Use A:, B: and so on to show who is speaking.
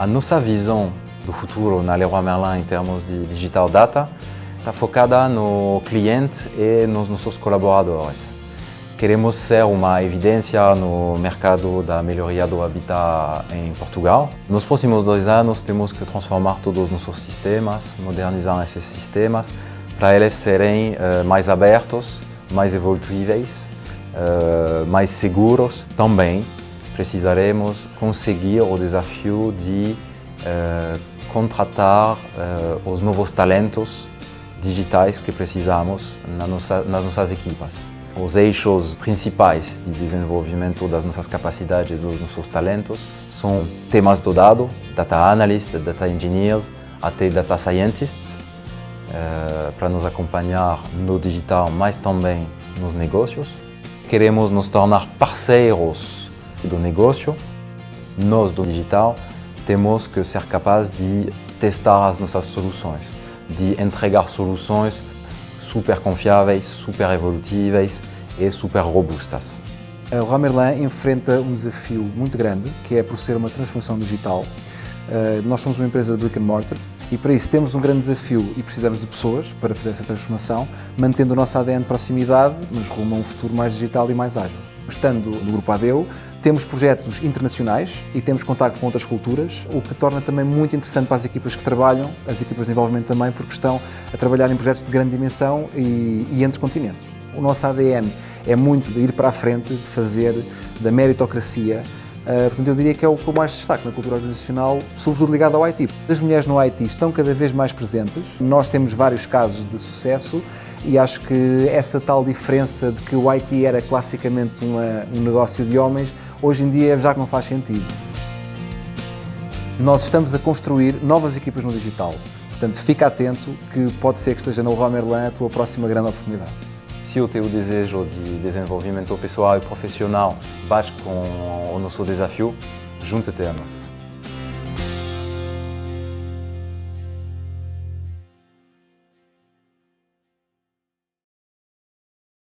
A: A nossa visão do futuro na Leroy Merlin em termos de digital data está focada no cliente e nos nossos colaboradores. Queremos ser uma evidência no mercado da melhoria do habitat em Portugal. Nos próximos dois anos temos que transformar todos os nossos sistemas, modernizar esses sistemas, para eles serem uh, mais abertos, mais evolutíveis, uh, mais seguros. Também precisaremos conseguir o desafio de uh, contratar os novos talentos digitais que precisamos na nossa, nas nossas equipas. Os eixos principais de desenvolvimento das nossas capacidades, dos nossos talentos, são temas do dado, data analyst, data engineers, até data scientists, eh, para nos acompanhar no digital, mas também nos negócios. Queremos nos tornar parceiros do negócio. Nós, do digital, temos que ser capazes de testar as nossas soluções, de entregar soluções super confiáveis, super evolutíveis e super robustas.
B: A Leroy Merlin enfrenta um desafio muito grande, que é por ser uma transformação digital. Uh, nós somos uma empresa de brick and mortar e para isso temos um grande desafio e precisamos de pessoas para fazer essa transformação, mantendo o nosso ADN de proximidade, mas rumo a um futuro mais digital e mais ágil. Estando no Grupo ADEU, temos projetos internacionais e temos contacto com outras culturas, o que torna também muito interessante para as equipas que trabalham, as equipas de desenvolvimento também, porque estão a trabalhar em projetos de grande dimensão e, e entre continentes. O nosso ADN é muito de ir para a frente, de fazer da meritocracia Uh, portanto, eu diria que é o que eu mais destaco na cultura organizacional, sobretudo ligado ao IT. As mulheres no IT estão cada vez mais presentes, nós temos vários casos de sucesso e acho que essa tal diferença de que o IT era classicamente uma, um negócio de homens, hoje em dia já não faz sentido. Nós estamos a construir novas equipas no digital, portanto fica atento que pode ser que esteja no Leroy Merlin a tua próxima grande oportunidade.
A: Se o teu desejo de desenvolvimento pessoal e profissional bate com o nosso desafio, junta-te a nós.